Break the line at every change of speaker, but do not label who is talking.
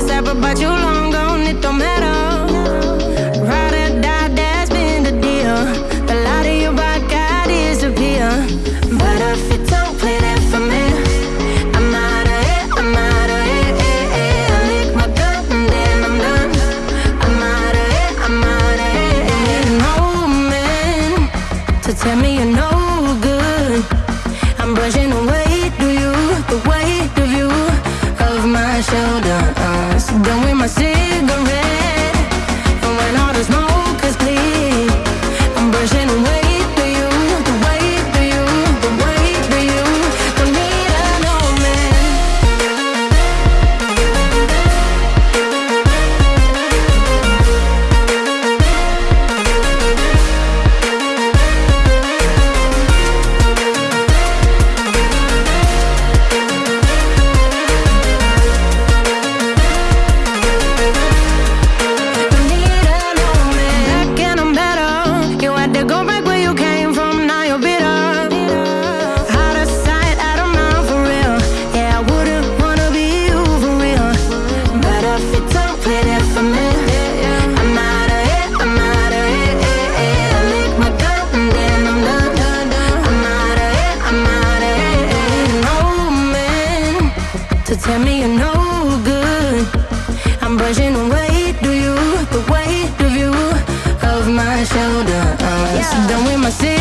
this but you long gone, it don't matter. Ride or die, that's been the deal. The light of your. But if you don't play that for me, I'm out of I'm out of eh, eh, eh. I lick my I'm out of I'm out of No man to tell me you're no good. I'm brushing away. tell me you're no good. I'm brushing away to you the weight of you of my shoulder. Yeah. done with my.